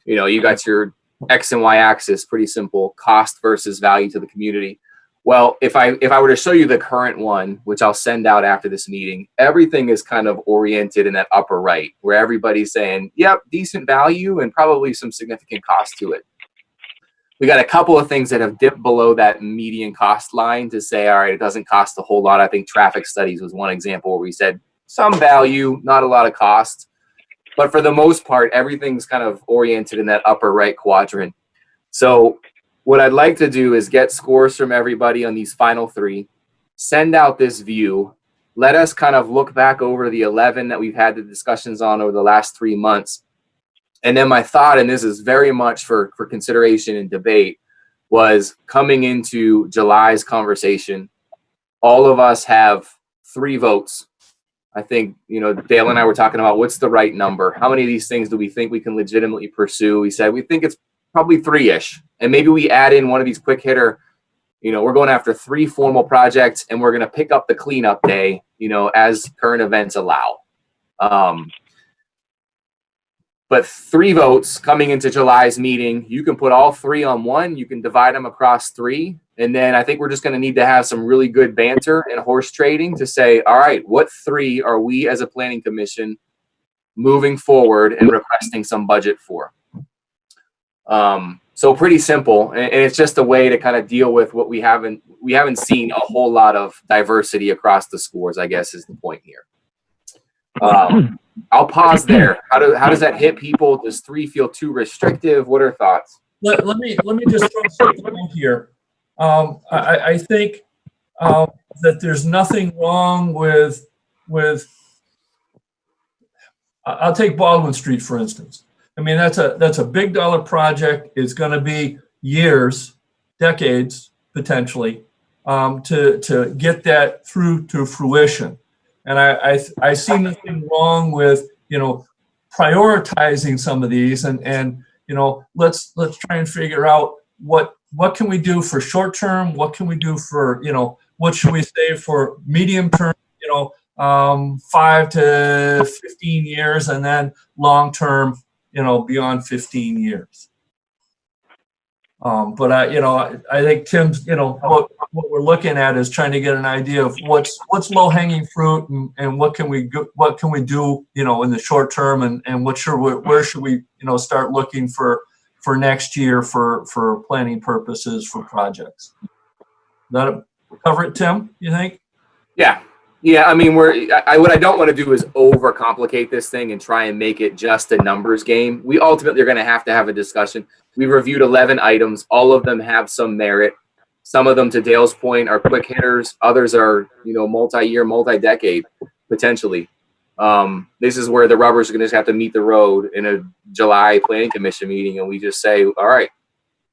you know, you got your X and Y axis, pretty simple, cost versus value to the community. Well, if I if I were to show you the current one, which I'll send out after this meeting, everything is kind of oriented in that upper right, where everybody's saying, "Yep, decent value and probably some significant cost to it." We got a couple of things that have dipped below that median cost line to say, all right, it doesn't cost a whole lot. I think traffic studies was one example where we said some value, not a lot of cost. But for the most part, everything's kind of oriented in that upper right quadrant. So what I'd like to do is get scores from everybody on these final three, send out this view, let us kind of look back over the 11 that we've had the discussions on over the last three months. And then my thought, and this is very much for, for consideration and debate, was coming into July's conversation, all of us have three votes. I think, you know, Dale and I were talking about what's the right number? How many of these things do we think we can legitimately pursue? We said we think it's probably three-ish. And maybe we add in one of these quick hitter, you know, we're going after three formal projects and we're going to pick up the cleanup day, you know, as current events allow. Um, but three votes coming into July's meeting, you can put all three on one, you can divide them across three. And then I think we're just going to need to have some really good banter and horse trading to say, all right, what three are we as a planning commission moving forward and requesting some budget for? Um, so pretty simple, and, and it's just a way to kind of deal with what we haven't we haven't seen a whole lot of diversity across the scores. I guess is the point here. Um, I'll pause there. How do how does that hit people? Does three feel too restrictive? What are thoughts? Let, let me, let me just throw something in here. Um, I, I- I think, um, that there's nothing wrong with, with, I'll take Baldwin Street, for instance. I mean, that's a, that's a big dollar project. It's gonna be years, decades, potentially, um, to, to get that through to fruition. And I, I, I see nothing wrong with, you know, prioritizing some of these and, and, you know, let's, let's try and figure out what, what can we do for short term? What can we do for, you know, what should we say for medium term, you know, um, five to 15 years and then long term, you know, beyond 15 years. Um, but I, you know, I, I think Tim's, you know, what, what we're looking at is trying to get an idea of what's, what's low hanging fruit and, and what can we, go, what can we do, you know, in the short term and, and what should, we, where should we, you know, start looking for, for next year for, for planning purposes for projects. That cover it, Tim, you think? Yeah. Yeah, I mean, we're, I, what I don't want to do is overcomplicate this thing and try and make it just a numbers game. We ultimately are going to have to have a discussion. We reviewed 11 items. All of them have some merit. Some of them, to Dale's point, are quick hitters. Others are, you know, multi-year, multi-decade, potentially. Um, this is where the rubber's are going to have to meet the road in a July planning commission meeting. And we just say, all right,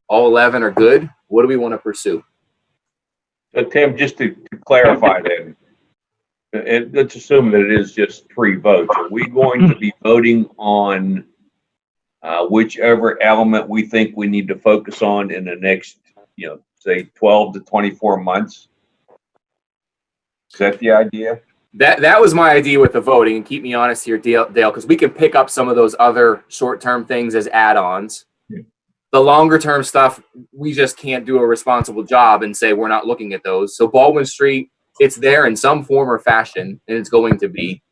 all 11 are good. What do we want to pursue? So Tim, just to to clarify then, and let's assume that it is just three votes. Are we going to be voting on uh, whichever element we think we need to focus on in the next, you know, say 12 to 24 months? Is that the idea? That that was my idea with the voting, and keep me honest here, Dale, because we can pick up some of those other short-term things as add-ons. Yeah. The longer-term stuff, we just can't do a responsible job and say we're not looking at those. So Baldwin Street, it's there in some form or fashion, and it's going to be.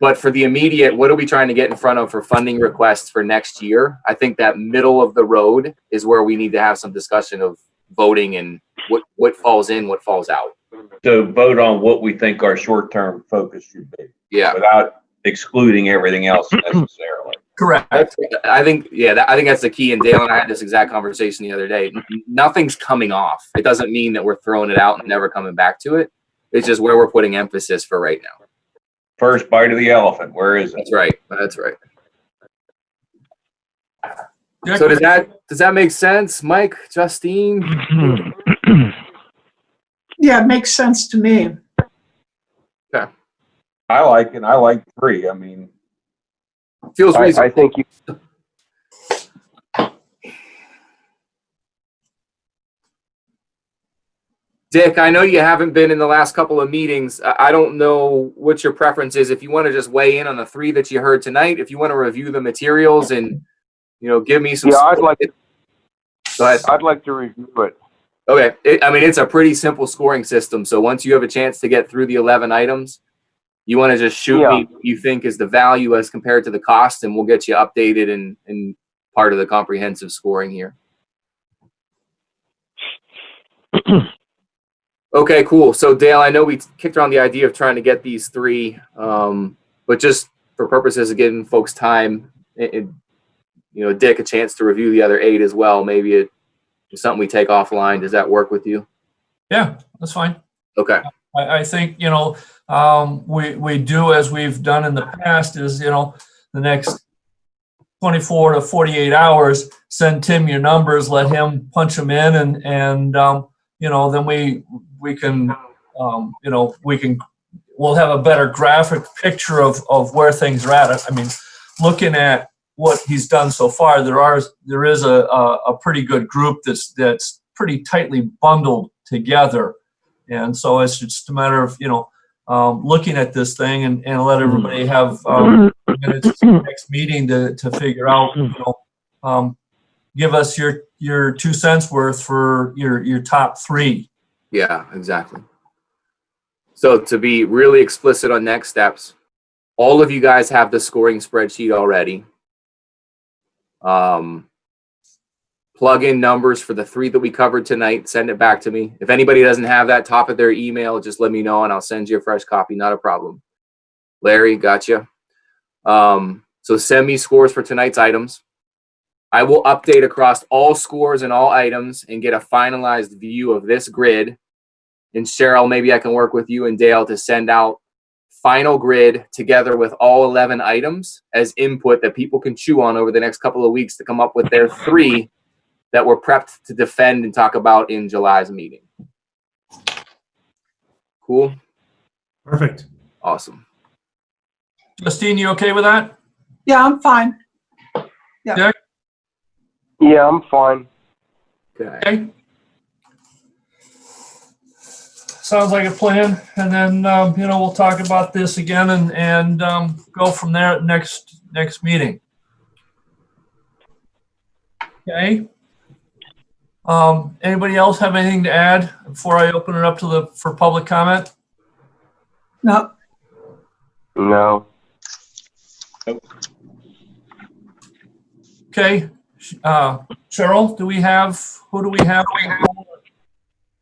But for the immediate, what are we trying to get in front of for funding requests for next year? I think that middle of the road is where we need to have some discussion of voting and what what falls in, what falls out. To vote on what we think our short-term focus should be Yeah. without excluding everything else necessarily. Correct. That's, I think, yeah, that, I think that's the key. And Dale and I had this exact conversation the other day. Nothing's coming off. It doesn't mean that we're throwing it out and never coming back to it. It's just where we're putting emphasis for right now. First bite of the elephant. Where is it? That's right. That's right. So does that does that make sense, Mike, Justine? yeah, it makes sense to me. Yeah, I like it. I like three. I mean, feels I, reasonable. I think you Dick, I know you haven't been in the last couple of meetings. I don't know what your preference is. If you want to just weigh in on the three that you heard tonight, if you want to review the materials and, you know, give me some. yeah, I'd like, Go ahead. I'd like to review it. Okay, it, I mean, it's a pretty simple scoring system. So once you have a chance to get through the 11 items, you want to just shoot Yeah. me what you think is the value as compared to the cost, and we'll get you updated and, and part of the comprehensive scoring here. Okay, cool. So Dale, I know we kicked around the idea of trying to get these three, um, but just for purposes of giving folks time, and, you know, Dick a chance to review the other eight as well. Maybe it is something we take offline. Does that work with you? Yeah, that's fine. Okay. I, I think, you know, um, we, we do as we've done in the past is, you know, the next 24 to 48 hours, send Tim your numbers, let him punch them in and, and, um, you know, then we, we can, um, you know, we can, we'll have a better graphic picture of, of where things are at. I mean, looking at what he's done so far, there are, there is a, a, a pretty good group that's, that's pretty tightly bundled together. And so it's just a matter of, you know, um, looking at this thing and, and let everybody have, um, minutes next meeting to, to figure out, you know, um, give us your, your two cents worth for your, your top three. Yeah, exactly. So to be really explicit on next steps, all of you guys have the scoring spreadsheet already. Um, plug in numbers for the three that we covered tonight, send it back to me. If anybody doesn't have that top of their email, just let me know and I'll send you a fresh copy, not a problem. Larry, gotcha. Um, so send me scores for tonight's items. I will update across all scores and all items and get a finalized view of this grid. And Cheryl, maybe I can work with you and Dale to send out final grid together with all 11 items as input that people can chew on over the next couple of weeks to come up with their three that we're prepped to defend and talk about in July's meeting. Cool. Perfect. Awesome. Justine, you okay with that? Yeah, I'm fine. Yeah, I'm fine. Okay. Okay. Sounds like a plan. And then, um, you know, we'll talk about this again and, and, um, go from there at next, next meeting. Okay. Um, anybody else have anything to add before I open it up to the, for public comment? No, No. Okay. Uh, Cheryl, do we have, who do we have?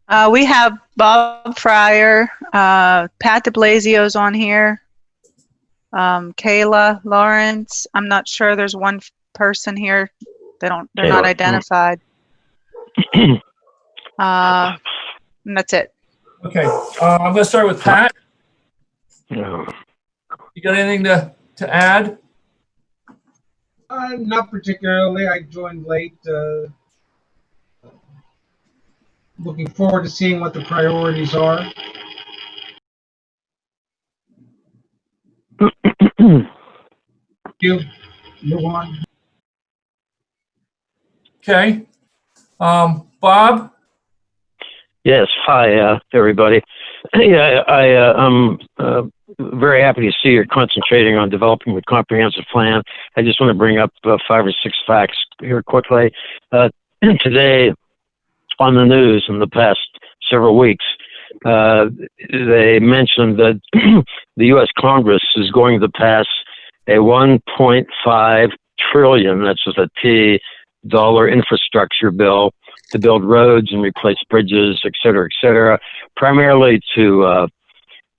Uh, we have Bob Fryer, uh, Pat DeBlasio's on here. Um, Kayla Lawrence. I'm not sure. There's one person here. They don't, they're not identified. Uh, and that's it. Okay, uh, I'm gonna start with Pat. You got anything to, to add? Uh, not particularly. I joined late. Uh, looking forward to seeing what the priorities are. You move on. Okay. Um, Bob? Yes. Hi, uh, everybody. Yeah, I, uh, I'm uh, very happy to see you're concentrating on developing a comprehensive plan. I just want to bring up uh, five or six facts here quickly. Uh, today, on the news in the past several weeks, uh, they mentioned that the U.S. Congress is going to pass a 1.5 trillion, that's with a T, dollar infrastructure bill to build roads and replace bridges, et cetera, et cetera, primarily to uh,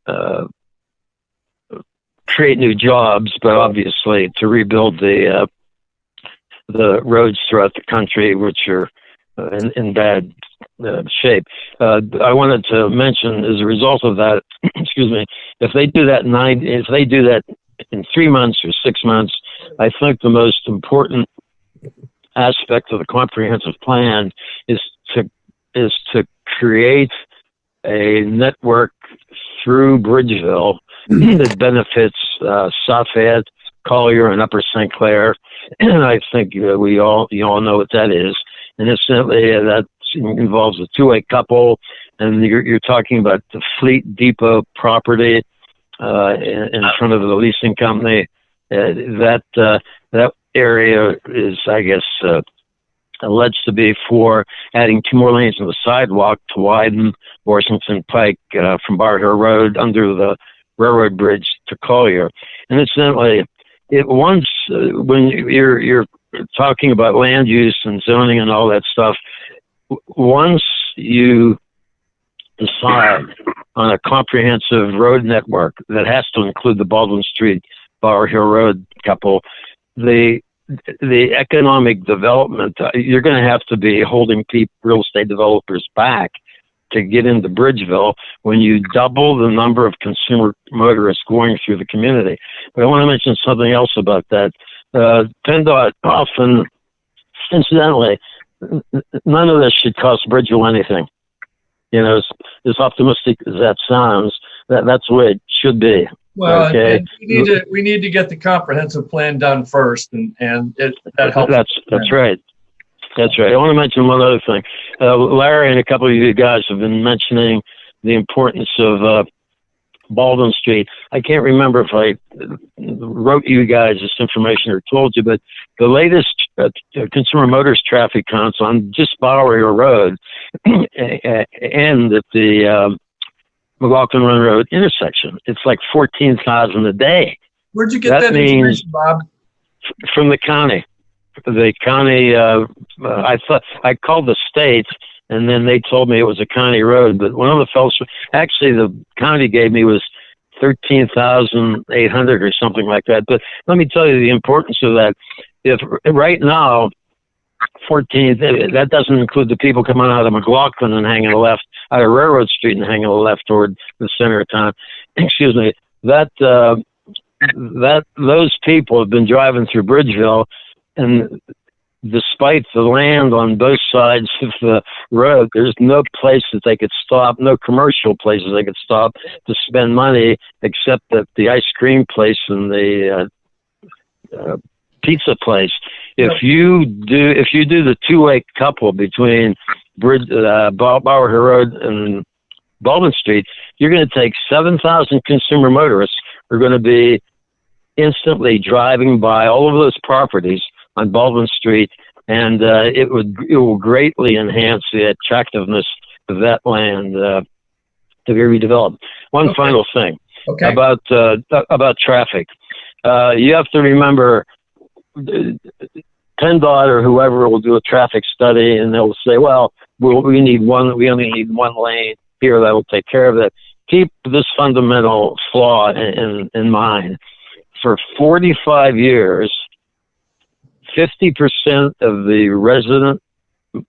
uh, create new jobs, but obviously to rebuild the uh, the roads throughout the country, which are uh, in, in bad uh, shape. Uh, I wanted to mention, as a result of that, excuse me, if they do that nine, if they do that in three months or six months, I think the most important aspect of the comprehensive plan is to is to create a network through Bridgeville that benefits uh, South Fayette, Collier, and Upper St. Clair. And I think uh, we all you all know what that is. And incidentally, uh, that involves a two-way couple, and you're, you're talking about the Fleet Depot property uh, in, in front of the leasing company. Uh, that uh, that area is, I guess, uh, alleged to be for adding two more lanes of the sidewalk to widen Washington Pike uh, from Bower Hill Road under the railroad bridge to Collier. And incidentally, it once uh, when you're you're talking about land use and zoning and all that stuff, once you decide on a comprehensive road network that has to include the Baldwin Street Bower Hill Road couple, the the economic development uh, you're going to have to be holding people, real estate developers back to get into Bridgeville when you double the number of consumer motorists going through the community. But I want to mention something else about that. Uh, PennDOT often, incidentally, none of this should cost Bridgeville anything. You know, as, as optimistic as that sounds, that, that's the way it should be. Well, Okay. we need to, we need to get the comprehensive plan done first and, and it, that helps. That's that's right. That's right. I want to mention one other thing. Uh, Larry and a couple of you guys have been mentioning the importance of uh, Baldwin Street. I can't remember if I wrote you guys this information or told you, but the latest uh, Consumer Motors traffic counts on just Bowery Road and at the um, McLaughlin Run Road intersection. It's like 14,000 a day. Where'd you get that that means- information, Bob? from the county. The county, uh, uh, I thought I called the state, and then they told me it was a county road. But one of the fellows, actually, the county gave me was thirteen thousand eight hundred or something like that. But let me tell you the importance of that. If right now, fourteen, that doesn't include the people coming out of McLaughlin and hanging left out of Railroad Street and hanging left toward the center of town. Excuse me. That. Uh, that those people have been driving through Bridgeville, and despite the land on both sides of the road, there's no place that they could stop, no commercial places they could stop to spend money except at the ice cream place and the uh, uh, pizza place. If you do, if you do the two-way couple between Bridge, uh, Bower Hill Road and Baldwin Street, you're going to take 7,000 consumer motorists are going to be instantly driving by all of those properties on Baldwin Street, and uh, it would it will greatly enhance the attractiveness of that land uh, to be redeveloped. One Okay. final thing Okay. about uh, about traffic. Uh, you have to remember, PennDOT or whoever will do a traffic study, and they'll say, "Well, we'll we need one. We only need one lane here that will take care of it." Keep this fundamental flaw in, in, in mind. For 45 years, 50% of the resident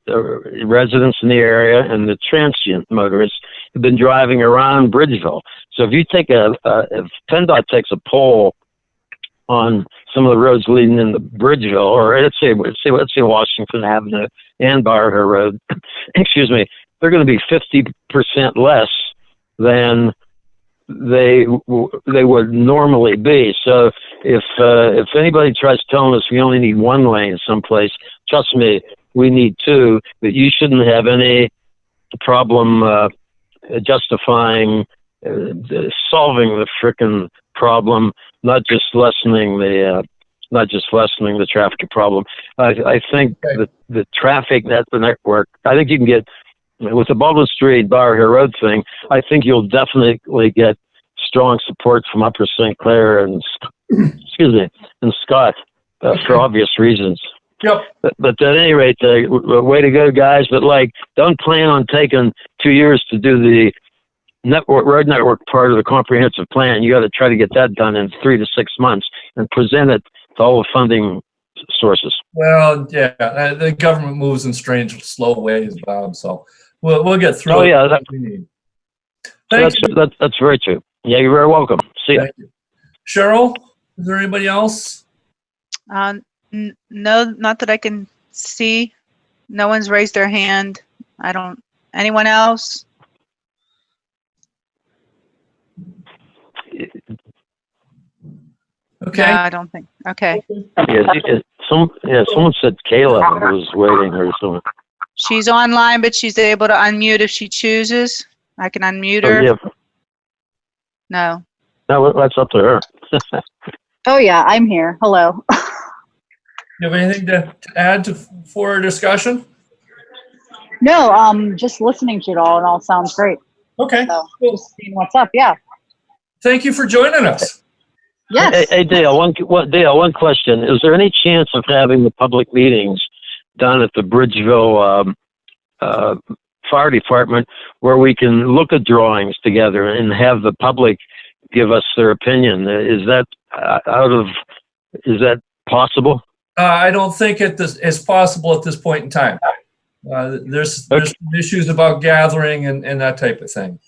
uh, residents in the area and the transient motorists have been driving around Bridgeville. So if you take a, a if PennDOT takes a poll on some of the roads leading into Bridgeville, or let's say let's say let's say Washington Avenue and Bower Hill Road, excuse me, they're going to be 50% less than they they would normally be. So if uh, if anybody tries telling us we only need one lane someplace, trust me, we need two. But you shouldn't have any problem uh, justifying uh, solving the frickin' problem, not just lessening the. Uh, not just lessening the traffic problem. I, I think Okay. the the traffic net the network. I think you can get with the Baldwin Street Bower Hill Road thing. I think you'll definitely get strong support from Upper St. Clair and excuse me and Scott uh, for obvious reasons. Yep. But, but at any rate, uh, w- w- way to go, guys! But like, don't plan on taking two years to do the network road network part of the comprehensive plan. You got to try to get that done in three to six months and present it to all the funding sources. Well, yeah, uh, the government moves in strange, slow ways, Bob, so we'll, we'll get through. Oh, it. yeah, that- We need. Thank that's, you. that's that's very true. Yeah, you're very welcome. See ya. Thank you. Cheryl, is there anybody else? Uh, n- no, not that I can see. No one's raised their hand. I don't, anyone else? No, Okay, I don't think, okay. Yeah, it- some, yeah, someone said Kayla was waiting or something. She's online, but she's able to unmute if she chooses. I can unmute Oh, her. yeah, No. no, that's up to her. Oh, yeah, I'm here. Hello. you have anything to to add to, for our discussion? No, um, just listening to it all, it all sounds great. Okay, So, Cool. just seeing what's up, yeah. Thank you for joining us. Hey, Yes. hey, Dale, one, one, Dale, one question. Is there any chance of having the public meetings done at the Bridgeville, um, uh, Fire Department where we can look at drawings together and have the public give us their opinion? Is that uh, out of, is that possible? Uh, I don't think it is, is possible at this point in time. Uh, there's, there's some issues about gathering and, and that type of thing.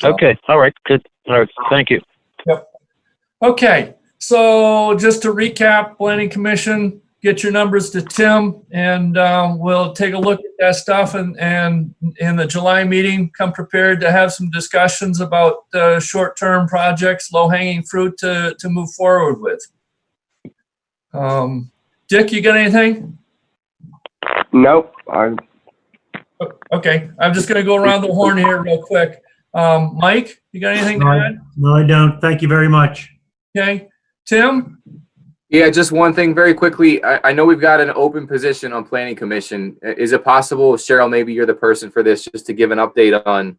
So- Okay, all right, good. All right, thank you. Yep. Okay, so just to recap, planning commission, get your numbers to Tim and, um, we'll take a look at that stuff and, and in the July meeting, come prepared to have some discussions about, uh, short-term projects, low-hanging fruit to, to move forward with. Um, Dick, you got anything? Nope, I'm... Okay, I'm just gonna go around the horn here real quick. Um, Mike, you got anything to add? No, I don't. Thank you very much. Okay, Tim? Yeah, just one thing very quickly. I, I know we've got an open position on planning commission. I- Is it possible, Cheryl, maybe you're the person for this, just to give an update on?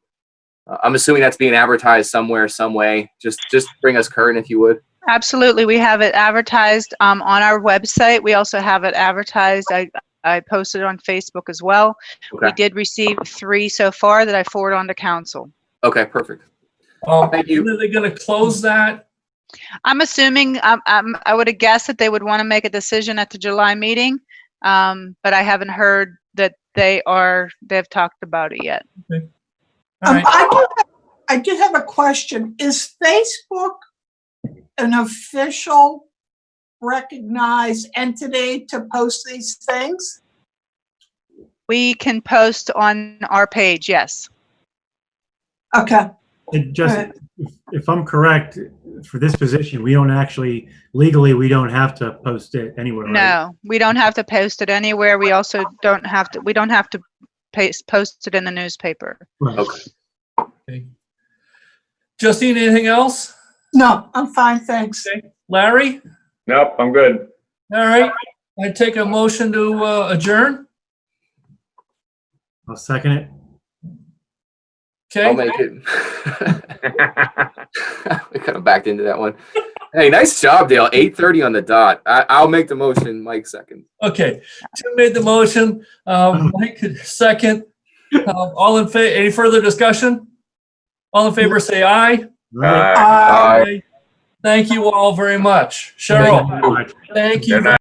Uh, I'm assuming that's being advertised somewhere, some way. Just, just bring us current if you would. Absolutely. We have it advertised um, on our website. We also have it advertised. I, I posted it on Facebook as well. We Okay. did receive three so far that I forward on to council. Okay, perfect. Um, Thank you. Are they gonna close that? I'm assuming, um, um, I would have guessed that they would want to make a decision at the July meeting. Um, but I haven't heard that they are, they've talked about it yet. All Um, right, I do, have- I do have a question. Is Facebook an official recognized entity to post these things? We can post on our page, yes. Okay, It just, Alright. if- if I'm correct, for this position, we don't actually, legally, we don't have to post it anywhere, right? No, we don't have to post it anywhere. We also don't have to, we don't have to paste, post it in the newspaper. Right. okay. Justine, anything else? no, I'm fine, thanks. Larry? nope, I'm good. All right, I take a motion to uh, adjourn. I'll second it. I'll make it. we kind of backed into that one. Hey, nice job, Dale. 8:30 on the dot. I, I'll make the motion. Mike second. okay. Tim made the motion, um, Mike second. Um, All in favor? any further discussion? All in favor, say aye. Right. Aye. Uh, Aye. Thank you all very much. Thank you Cheryl, very much. thank you. Good night.